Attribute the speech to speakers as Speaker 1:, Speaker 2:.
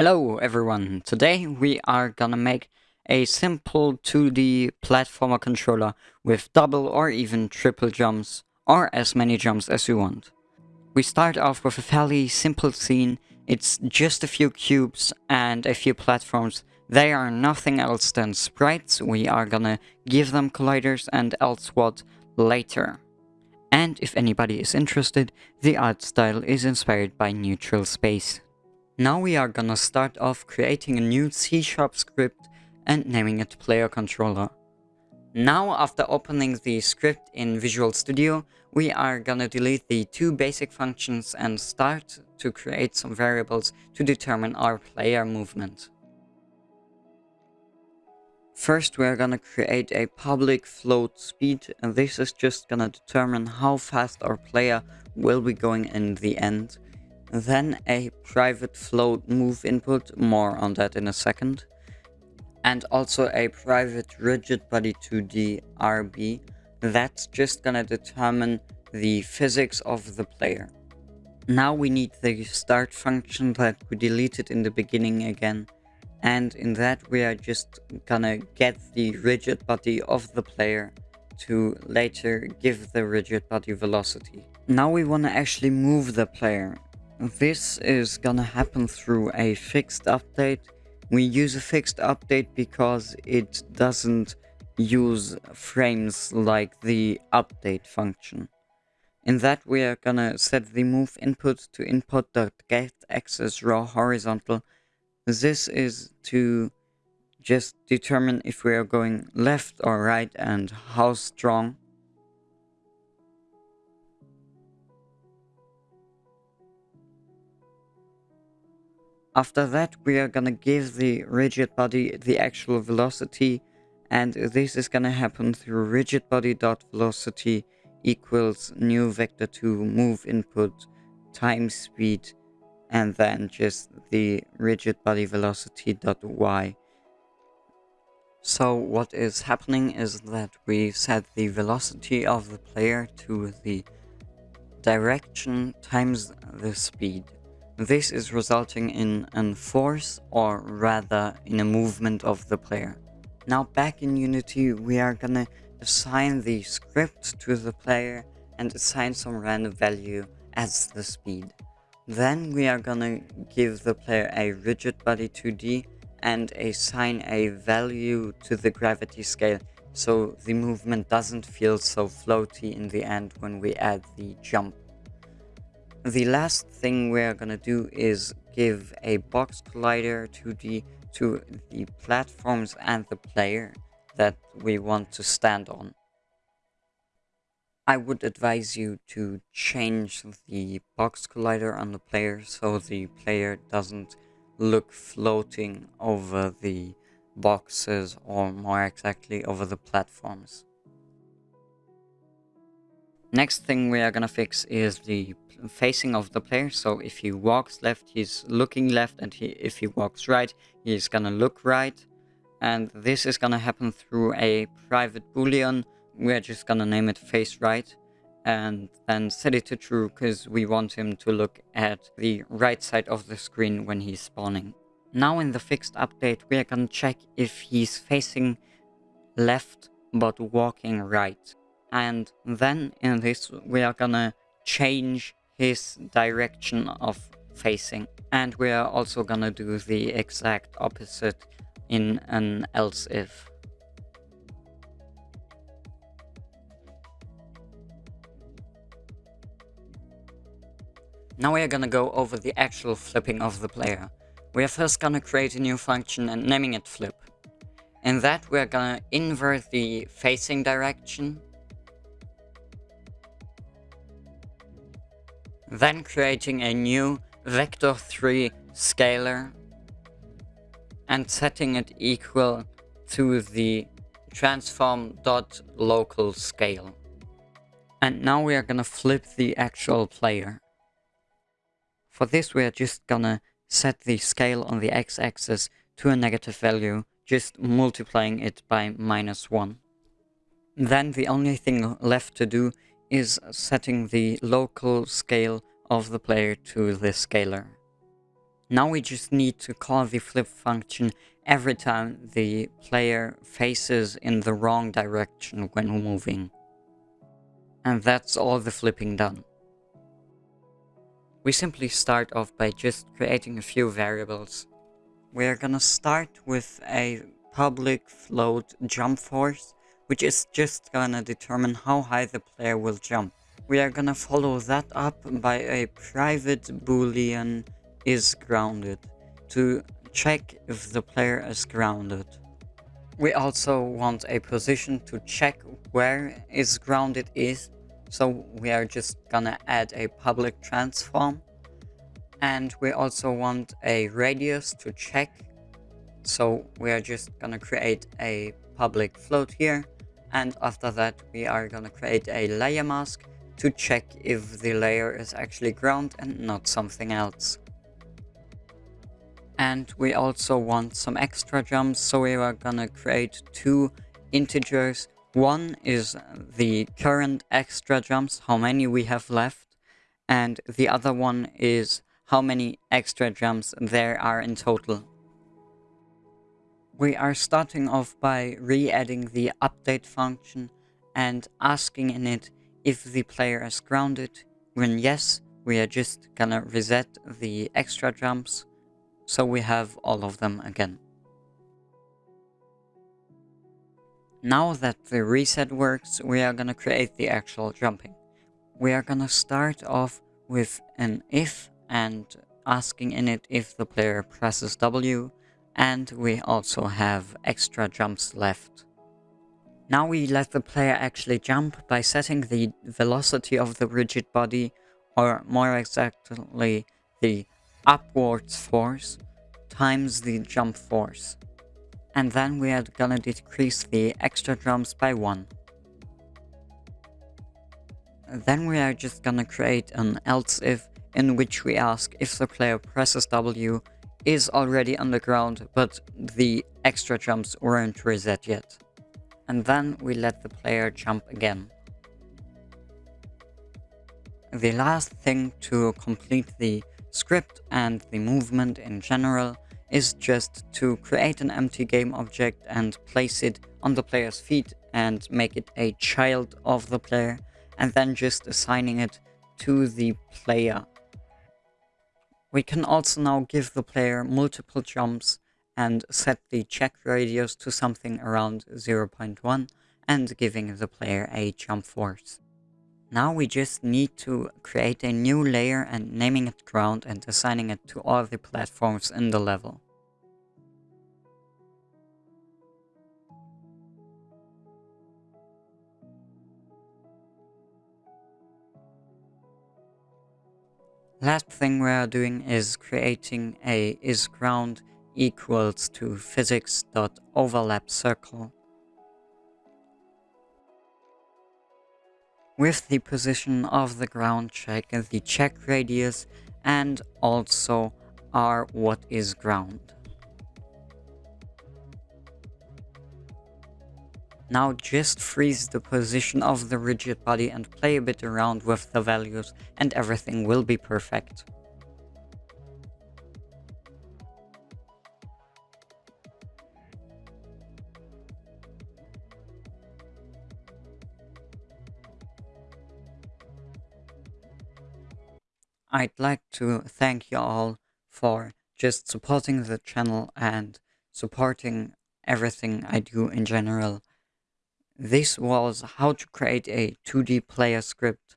Speaker 1: Hello everyone, today we are gonna make a simple 2D platformer controller with double or even triple jumps, or as many jumps as you want. We start off with a fairly simple scene, it's just a few cubes and a few platforms. They are nothing else than sprites, we are gonna give them colliders and else what later. And if anybody is interested, the art style is inspired by Neutral Space. Now we are gonna start off creating a new C-sharp script and naming it player controller. Now after opening the script in Visual Studio, we are gonna delete the two basic functions and start to create some variables to determine our player movement. First we are gonna create a public float speed and this is just gonna determine how fast our player will be going in the end then a private float move input, more on that in a second. And also a private rigid body 2D RB. That's just gonna determine the physics of the player. Now we need the start function that we deleted in the beginning again. And in that we are just gonna get the rigid body of the player to later give the rigid body velocity. Now we wanna actually move the player. This is gonna happen through a fixed update. We use a fixed update because it doesn't use frames like the update function. In that we are gonna set the move input to input.get axis raw horizontal. This is to just determine if we are going left or right and how strong. After that, we are gonna give the rigid body the actual velocity, and this is gonna happen through rigid body dot velocity equals new vector2 move input times speed, and then just the rigid body velocity dot y. So what is happening is that we set the velocity of the player to the direction times the speed. This is resulting in a force or rather in a movement of the player. Now back in Unity we are gonna assign the script to the player and assign some random value as the speed. Then we are gonna give the player a rigid body 2D and assign a value to the gravity scale so the movement doesn't feel so floaty in the end when we add the jump the last thing we're gonna do is give a box collider to the to the platforms and the player that we want to stand on. I would advise you to change the box collider on the player so the player doesn't look floating over the boxes or more exactly over the platforms. Next thing we are gonna fix is the facing of the player. So if he walks left, he's looking left, and he, if he walks right, he's gonna look right. And this is gonna happen through a private boolean. We're just gonna name it face right and then set it to true because we want him to look at the right side of the screen when he's spawning. Now in the fixed update, we are gonna check if he's facing left but walking right and then in this we are gonna change his direction of facing and we are also gonna do the exact opposite in an else if Now we are gonna go over the actual flipping of the player. We are first gonna create a new function and naming it flip. In that we are gonna invert the facing direction Then creating a new vector3 scalar and setting it equal to the transform dot local scale. And now we are gonna flip the actual player. For this we are just gonna set the scale on the x-axis to a negative value, just multiplying it by minus 1. Then the only thing left to do is setting the local scale of the player to the scalar. Now we just need to call the flip function every time the player faces in the wrong direction when moving. And that's all the flipping done. We simply start off by just creating a few variables. We're gonna start with a public float jump force, which is just gonna determine how high the player will jump. We are gonna follow that up by a private boolean is grounded to check if the player is grounded. We also want a position to check where is grounded is, so we are just gonna add a public transform. And we also want a radius to check, so we are just gonna create a public float here. And after that, we are gonna create a layer mask to check if the layer is actually ground and not something else. And we also want some extra jumps, so we are gonna create two integers. One is the current extra jumps, how many we have left, and the other one is how many extra jumps there are in total. We are starting off by re-adding the update function and asking in it if the player is grounded. When yes, we are just gonna reset the extra jumps so we have all of them again. Now that the reset works, we are gonna create the actual jumping. We are gonna start off with an if and asking in it if the player presses W and we also have extra jumps left. Now we let the player actually jump by setting the velocity of the rigid body or more exactly the upwards force times the jump force. And then we are gonna decrease the extra jumps by 1. Then we are just gonna create an else if in which we ask if the player presses W is already underground but the extra jumps weren't reset yet. And then we let the player jump again. The last thing to complete the script and the movement in general is just to create an empty game object and place it on the player's feet and make it a child of the player and then just assigning it to the player. We can also now give the player multiple jumps and set the check radius to something around 0.1 and giving the player a jump force. Now we just need to create a new layer and naming it ground and assigning it to all the platforms in the level. Last thing we are doing is creating a isGround equals to physics.overlap circle with the position of the ground check, the check radius, and also r what is ground. Now just freeze the position of the rigid body and play a bit around with the values and everything will be perfect. I'd like to thank you all for just supporting the channel and supporting everything I do in general. This was how to create a 2D player script